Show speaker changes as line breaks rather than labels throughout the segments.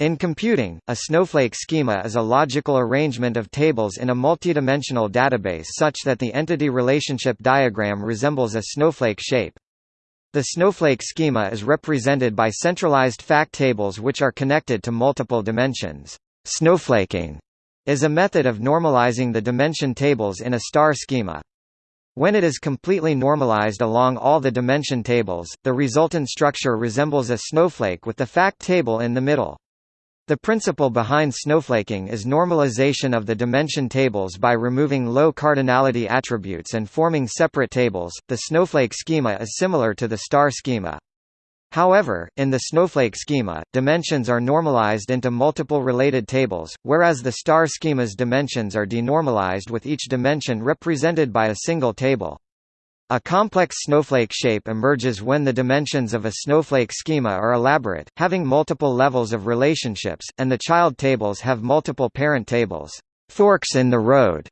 In computing, a snowflake schema is a logical arrangement of tables in a multidimensional database such that the entity relationship diagram resembles a snowflake shape. The snowflake schema is represented by centralized fact tables which are connected to multiple dimensions. Snowflaking is a method of normalizing the dimension tables in a star schema. When it is completely normalized along all the dimension tables, the resultant structure resembles a snowflake with the fact table in the middle. The principle behind snowflaking is normalization of the dimension tables by removing low cardinality attributes and forming separate tables. The snowflake schema is similar to the star schema. However, in the snowflake schema, dimensions are normalized into multiple related tables, whereas the star schema's dimensions are denormalized with each dimension represented by a single table. A complex snowflake shape emerges when the dimensions of a snowflake schema are elaborate, having multiple levels of relationships, and the child tables have multiple parent tables. Forks in the road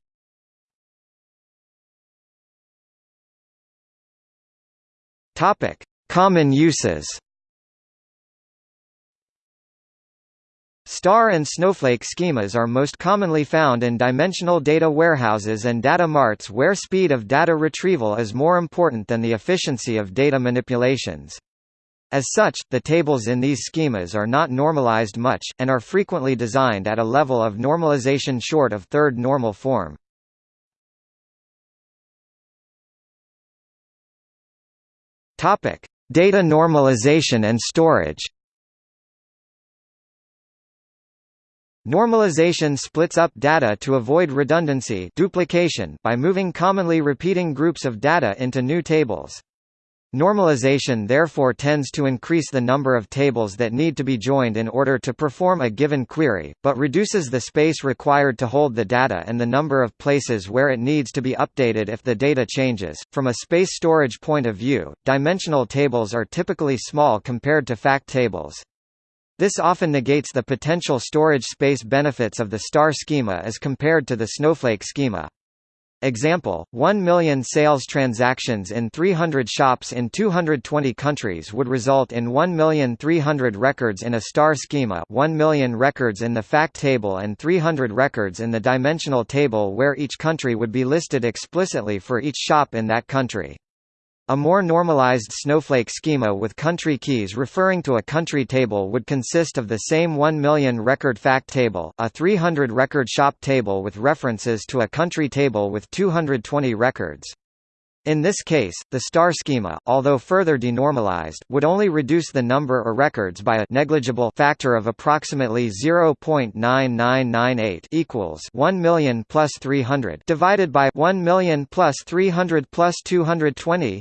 Topic: Common uses. Star and snowflake schemas are most commonly found in dimensional data warehouses and data marts where speed of data retrieval is more important than the efficiency of data manipulations. As such, the tables in these schemas are not normalized much, and are frequently designed at a level of normalization short of third normal form. Data normalization and storage Normalization splits up data to avoid redundancy duplication by moving commonly repeating groups of data into new tables. Normalization therefore tends to increase the number of tables that need to be joined in order to perform a given query, but reduces the space required to hold the data and the number of places where it needs to be updated if the data changes. From a space storage point of view, dimensional tables are typically small compared to fact tables. This often negates the potential storage space benefits of the star schema as compared to the snowflake schema. Example, 1 million sales transactions in 300 shops in 220 countries would result in 1,300 records in a star schema 1 million records in the fact table and 300 records in the dimensional table where each country would be listed explicitly for each shop in that country. A more normalized snowflake schema with country keys referring to a country table would consist of the same 1 million record fact table, a 300 record shop table with references to a country table with 220 records. In this case, the star schema, although further denormalized, would only reduce the number of records by a negligible factor of approximately 0.9998 equals 1 million plus 300 divided by 1 million plus 300 plus 220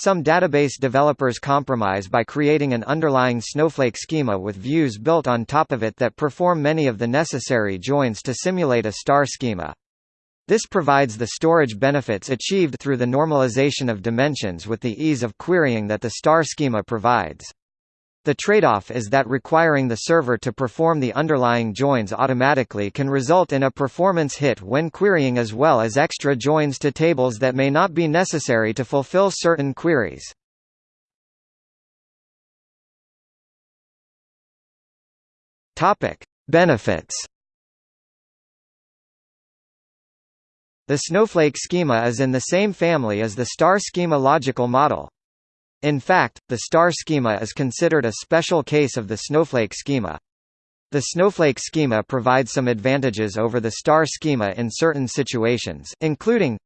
some database developers compromise by creating an underlying Snowflake schema with views built on top of it that perform many of the necessary joins to simulate a star schema. This provides the storage benefits achieved through the normalization of dimensions with the ease of querying that the star schema provides. The trade-off is that requiring the server to perform the underlying joins automatically can result in a performance hit when querying as well as extra joins to tables that may not be necessary to fulfill certain queries. Benefits. The Snowflake schema is in the same family as the star schema logical model. In fact, the star schema is considered a special case of the snowflake schema. The snowflake schema provides some advantages over the star schema in certain situations, including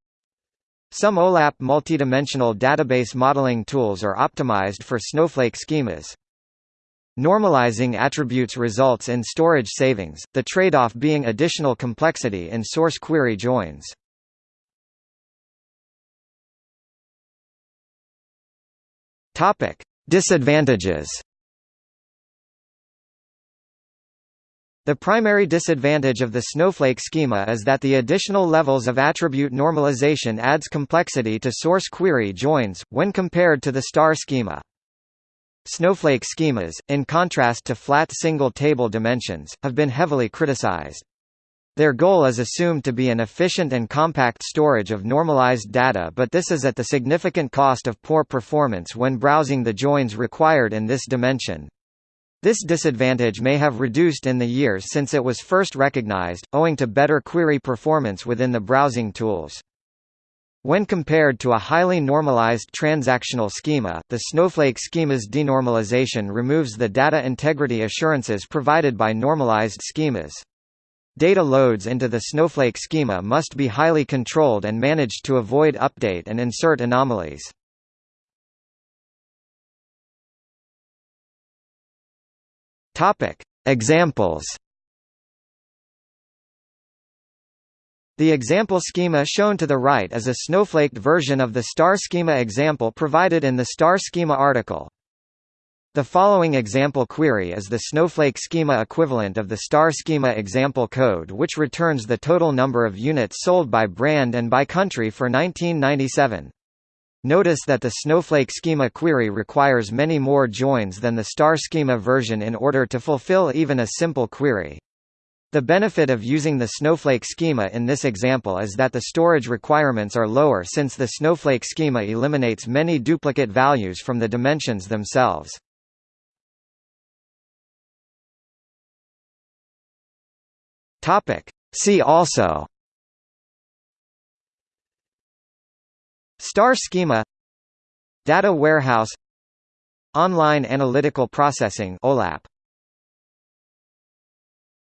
some OLAP multidimensional database modeling tools are optimized for snowflake schemas. Normalizing attributes results in storage savings, the trade-off being additional complexity in source query joins. Topic: Disadvantages. The primary disadvantage of the snowflake schema is that the additional levels of attribute normalization adds complexity to source query joins, when compared to the star schema. Snowflake schemas, in contrast to flat single-table dimensions, have been heavily criticized. Their goal is assumed to be an efficient and compact storage of normalized data but this is at the significant cost of poor performance when browsing the joins required in this dimension. This disadvantage may have reduced in the years since it was first recognized, owing to better query performance within the browsing tools. When compared to a highly normalized transactional schema, the Snowflake schema's denormalization removes the data integrity assurances provided by normalized schemas. Data loads into the Snowflake schema must be highly controlled and managed to avoid update and insert anomalies. Topic: Examples. The example schema shown to the right is a snowflaked version of the star schema example provided in the star schema article. The following example query is the snowflake schema equivalent of the star schema example code which returns the total number of units sold by brand and by country for 1997. Notice that the Snowflake schema query requires many more joins than the star schema version in order to fulfill even a simple query. The benefit of using the Snowflake schema in this example is that the storage requirements are lower since the Snowflake schema eliminates many duplicate values from the dimensions themselves. Topic. See also. Star schema. Data warehouse. Online analytical processing OLAP